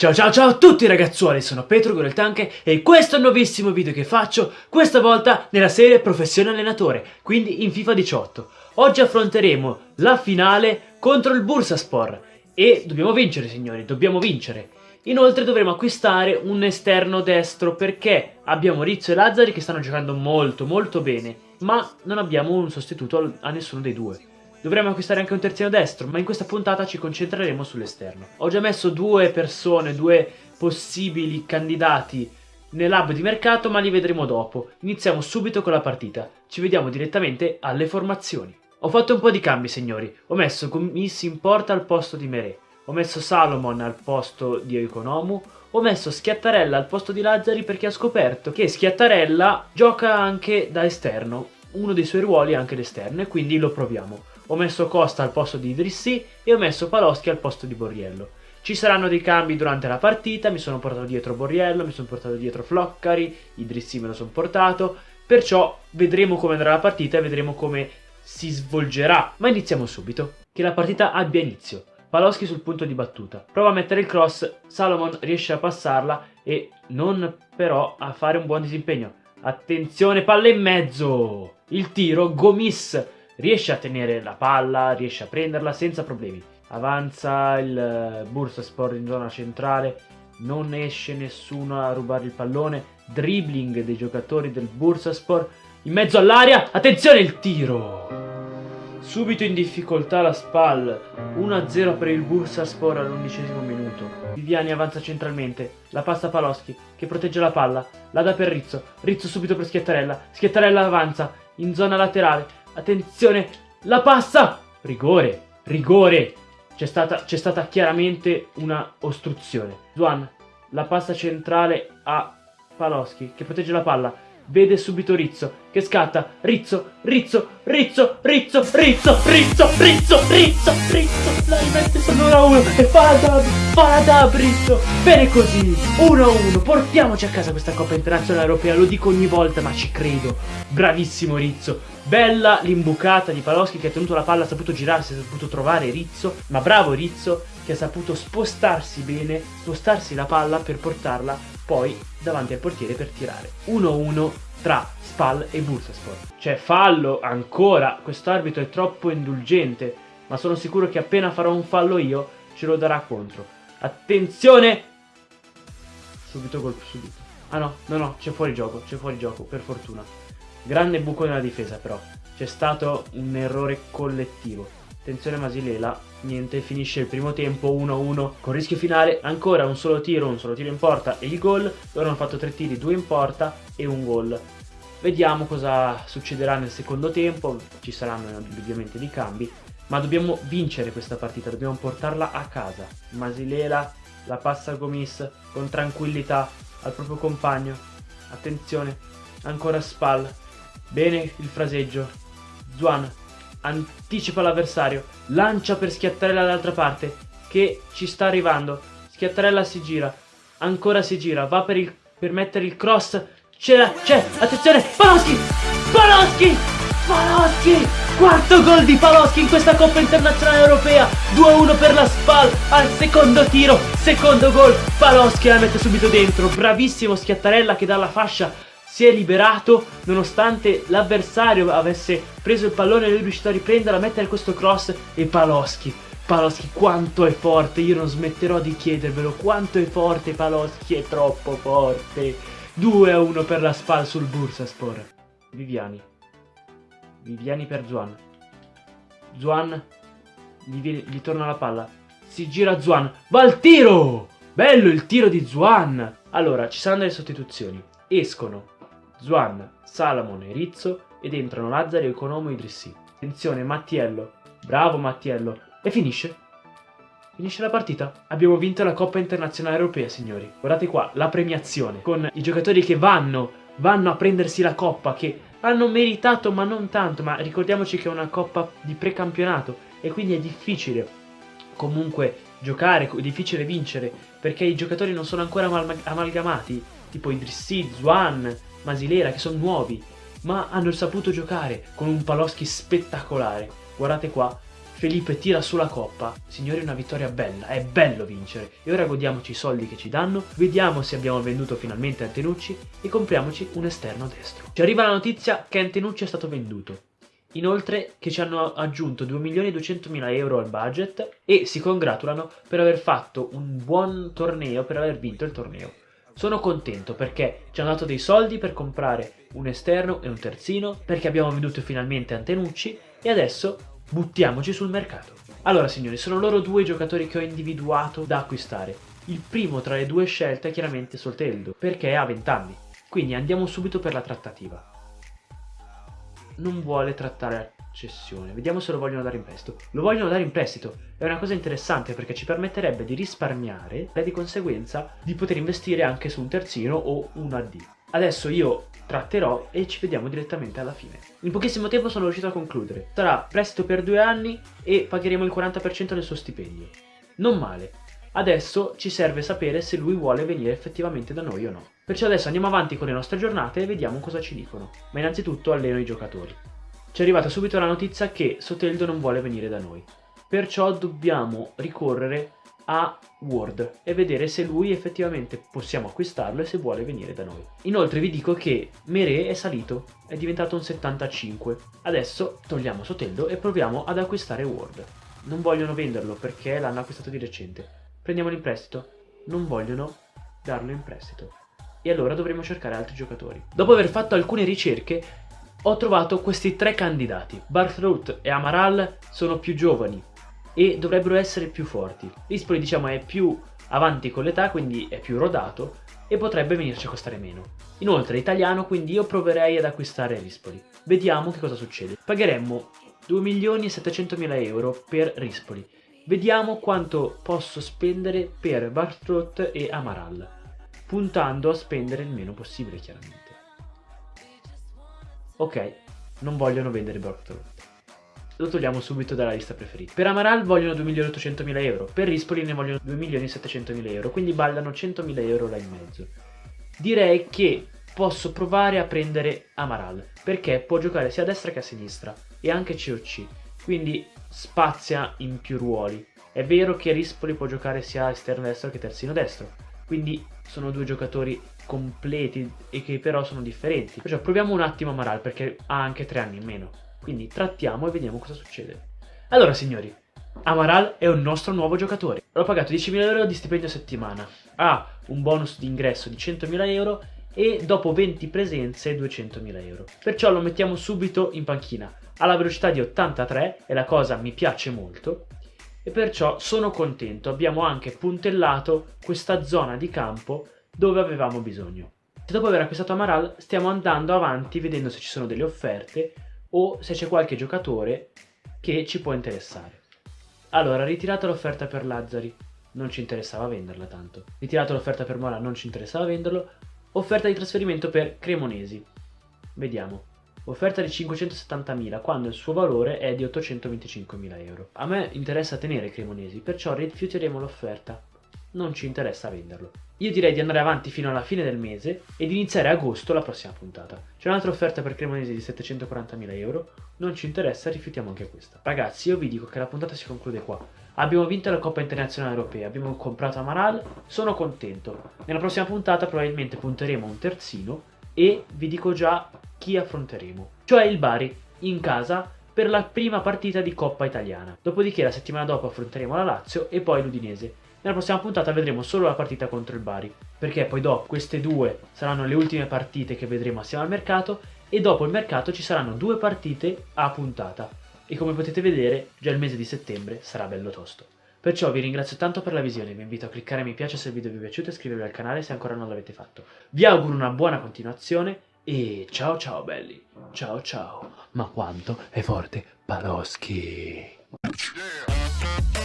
Ciao ciao ciao a tutti ragazzuoli, sono Petro Goreltanche e questo è il nuovissimo video che faccio, questa volta nella serie Professione Allenatore, quindi in FIFA 18. Oggi affronteremo la finale contro il Bursaspor e dobbiamo vincere signori, dobbiamo vincere. Inoltre dovremo acquistare un esterno destro perché abbiamo Rizzo e Lazzari che stanno giocando molto molto bene, ma non abbiamo un sostituto a nessuno dei due. Dovremmo acquistare anche un terzino destro, ma in questa puntata ci concentreremo sull'esterno. Ho già messo due persone, due possibili candidati nell'hub di mercato, ma li vedremo dopo. Iniziamo subito con la partita. Ci vediamo direttamente alle formazioni. Ho fatto un po' di cambi, signori. Ho messo Gomis in porta al posto di Mere. Ho messo Salomon al posto di Economu. Ho messo Schiattarella al posto di Lazzari perché ho scoperto che Schiattarella gioca anche da esterno. Uno dei suoi ruoli è anche l'esterno e quindi lo proviamo ho messo Costa al posto di Idrissi e ho messo Paloschi al posto di Borriello. Ci saranno dei cambi durante la partita, mi sono portato dietro Borriello, mi sono portato dietro Floccari, Idrissi me lo sono portato, perciò vedremo come andrà la partita e vedremo come si svolgerà. Ma iniziamo subito, che la partita abbia inizio. Paloschi sul punto di battuta, prova a mettere il cross, Salomon riesce a passarla e non però a fare un buon disimpegno. Attenzione, palla in mezzo! Il tiro, Gomis riesce a tenere la palla, riesce a prenderla senza problemi. Avanza il eh, Bursaspor in zona centrale, non esce nessuno a rubare il pallone, dribbling dei giocatori del Bursaspor, in mezzo all'aria, attenzione il tiro! Subito in difficoltà la SPAL, 1-0 per il Bursaspor all'undicesimo minuto. Viviani avanza centralmente, la passa a Paloschi, che protegge la palla, la dà per Rizzo, Rizzo subito per Schiattarella, Schiattarella avanza, in zona laterale, Attenzione, la passa! Rigore, rigore! C'è stata, stata, chiaramente una ostruzione. Zuan, la passa centrale a Paloschi, che protegge la palla. Vede subito Rizzo, che scatta. Rizzo, Rizzo, Rizzo, Rizzo, Rizzo, Rizzo, Rizzo, Rizzo, Rizzo. La rimette sull'1 1 e fa la dab, fa la dab Rizzo. Bene così, 1 1. Portiamoci a casa questa Coppa Internazionale Europea, lo dico ogni volta, ma ci credo. Bravissimo Rizzo. Bella l'imbucata di Paloschi che ha tenuto la palla, ha saputo girarsi, ha saputo trovare Rizzo. Ma bravo Rizzo che ha saputo spostarsi bene, spostarsi la palla per portarla poi davanti al portiere per tirare. 1-1 tra Spal e Bursaspor. C'è fallo ancora, quest'arbitro è troppo indulgente, ma sono sicuro che appena farò un fallo io ce lo darà contro. Attenzione! Subito colpo, subito. Ah no, no, no, c'è fuori gioco, c'è fuori gioco, per fortuna. Grande buco nella difesa però, c'è stato un errore collettivo. Attenzione Masilela, niente, finisce il primo tempo 1-1 con rischio finale, ancora un solo tiro, un solo tiro in porta e il gol, loro hanno fatto tre tiri, due in porta e un gol. Vediamo cosa succederà nel secondo tempo, ci saranno ovviamente dei cambi, ma dobbiamo vincere questa partita, dobbiamo portarla a casa. Masilela la passa a Gomis con tranquillità al proprio compagno, attenzione, ancora Spal, bene il fraseggio, Zuan anticipa l'avversario, lancia per Schiattarella dall'altra parte, che ci sta arrivando. Schiattarella si gira, ancora si gira, va per, il, per mettere il cross, c'è, c'è, attenzione, Paloschi, Paloschi, Paloschi, quarto gol di Paloschi in questa Coppa Internazionale Europea, 2-1 per la SPAL, al secondo tiro, secondo gol, Paloschi la mette subito dentro, bravissimo Schiattarella che dalla fascia si è liberato nonostante l'avversario avesse preso il pallone e lui è riuscito a riprenderla, a mettere questo cross e Paloschi. Paloschi quanto è forte, io non smetterò di chiedervelo, quanto è forte Paloschi, è troppo forte. 2 a 1 per la SPAL sul Bursaspor. Viviani. Viviani per Zuan. Zuan gli, gli torna la palla. Si gira Zuan. Va al tiro! Bello il tiro di Zuan! Allora, ci saranno delle sostituzioni. Escono Zuan, Salamon e Rizzo ed entrano Lazzari, Economo e Idrissi. Attenzione, Mattiello. Bravo Mattiello. E finisce. Finisce la partita. Abbiamo vinto la Coppa Internazionale Europea, signori. Guardate qua, la premiazione. Con i giocatori che vanno, vanno a prendersi la Coppa, che hanno meritato ma non tanto. Ma ricordiamoci che è una Coppa di precampionato e quindi è difficile comunque giocare, è difficile vincere, perché i giocatori non sono ancora amalgamati. Tipo Idrissi, Zuan, Masilera che sono nuovi, ma hanno saputo giocare con un Paloschi spettacolare. Guardate qua, Felipe tira sulla coppa. Signori, una vittoria bella, è bello vincere. E ora godiamoci i soldi che ci danno, vediamo se abbiamo venduto finalmente Antenucci e compriamoci un esterno destro. Ci arriva la notizia che Antenucci è stato venduto. Inoltre che ci hanno aggiunto 2.200.000 euro al budget e si congratulano per aver fatto un buon torneo, per aver vinto il torneo. Sono contento perché ci hanno dato dei soldi per comprare un esterno e un terzino, perché abbiamo venduto finalmente Antenucci e adesso buttiamoci sul mercato. Allora signori, sono loro due giocatori che ho individuato da acquistare. Il primo tra le due scelte è chiaramente Solteldo, perché ha 20 anni. Quindi andiamo subito per la trattativa non vuole trattare cessione. Vediamo se lo vogliono dare in prestito. Lo vogliono dare in prestito. È una cosa interessante perché ci permetterebbe di risparmiare e di conseguenza di poter investire anche su un terzino o un AD. Adesso io tratterò e ci vediamo direttamente alla fine. In pochissimo tempo sono riuscito a concludere. Sarà prestito per due anni e pagheremo il 40% del suo stipendio. Non male. Adesso ci serve sapere se lui vuole venire effettivamente da noi o no. Perciò adesso andiamo avanti con le nostre giornate e vediamo cosa ci dicono. Ma innanzitutto alleno i giocatori. Ci è arrivata subito la notizia che Soteldo non vuole venire da noi. Perciò dobbiamo ricorrere a Word e vedere se lui effettivamente possiamo acquistarlo e se vuole venire da noi. Inoltre vi dico che Mere è salito, è diventato un 75. Adesso togliamo Soteldo e proviamo ad acquistare Word. Non vogliono venderlo perché l'hanno acquistato di recente. Prendiamolo in prestito. Non vogliono darlo in prestito. E allora dovremo cercare altri giocatori. Dopo aver fatto alcune ricerche, ho trovato questi tre candidati. Barthroot e Amaral sono più giovani e dovrebbero essere più forti. Rispoli diciamo è più avanti con l'età, quindi è più rodato e potrebbe venirci a costare meno. Inoltre è italiano, quindi io proverei ad acquistare Rispoli. Vediamo che cosa succede. Pagheremmo 2.700.000 euro per Rispoli Vediamo quanto posso spendere per Bartrot e Amaral, puntando a spendere il meno possibile chiaramente. Ok, non vogliono vendere Bartrot. Lo togliamo subito dalla lista preferita. Per Amaral vogliono 2.800.000 euro, per Rispoli ne vogliono 2.700.000 euro, quindi ballano 100.000 euro là in mezzo. Direi che posso provare a prendere Amaral, perché può giocare sia a destra che a sinistra, e anche COC, quindi spazia in più ruoli. È vero che Rispoli può giocare sia esterno destro che terzino destro, quindi sono due giocatori completi e che però sono differenti. Perciò proviamo un attimo Amaral perché ha anche tre anni in meno. Quindi trattiamo e vediamo cosa succede. Allora signori, Amaral è un nostro nuovo giocatore. L'ho pagato 10.000 euro di stipendio a settimana. Ha un bonus di ingresso di 100.000 euro e dopo 20 presenze 200.000 euro. Perciò lo mettiamo subito in panchina alla velocità di 83 e la cosa mi piace molto e perciò sono contento, abbiamo anche puntellato questa zona di campo dove avevamo bisogno. Dopo aver acquistato Amaral stiamo andando avanti vedendo se ci sono delle offerte o se c'è qualche giocatore che ci può interessare. Allora, ritirata l'offerta per Lazzari, non ci interessava venderla tanto. Ritirata l'offerta per Mola, non ci interessava venderlo. Offerta di trasferimento per Cremonesi. Vediamo offerta di 570.000 quando il suo valore è di 825.000 euro. A me interessa tenere Cremonesi, perciò rifiuteremo l'offerta. Non ci interessa venderlo. Io direi di andare avanti fino alla fine del mese e di iniziare agosto la prossima puntata. C'è un'altra offerta per Cremonesi di 740.000 euro, non ci interessa, rifiutiamo anche questa. Ragazzi, io vi dico che la puntata si conclude qua. Abbiamo vinto la Coppa Internazionale Europea, abbiamo comprato Amaral, sono contento. Nella prossima puntata probabilmente punteremo un terzino e vi dico già chi affronteremo, cioè il Bari, in casa per la prima partita di Coppa Italiana. Dopodiché la settimana dopo affronteremo la Lazio e poi l'Udinese. Nella prossima puntata vedremo solo la partita contro il Bari, perché poi dopo queste due saranno le ultime partite che vedremo assieme al mercato e dopo il mercato ci saranno due partite a puntata. E come potete vedere, già il mese di settembre sarà bello tosto. Perciò vi ringrazio tanto per la visione, vi invito a cliccare mi piace se il video vi è piaciuto e iscrivervi al canale se ancora non l'avete fatto. Vi auguro una buona continuazione e ciao ciao belli, ciao ciao. Ma quanto è forte Paloschi! Yeah.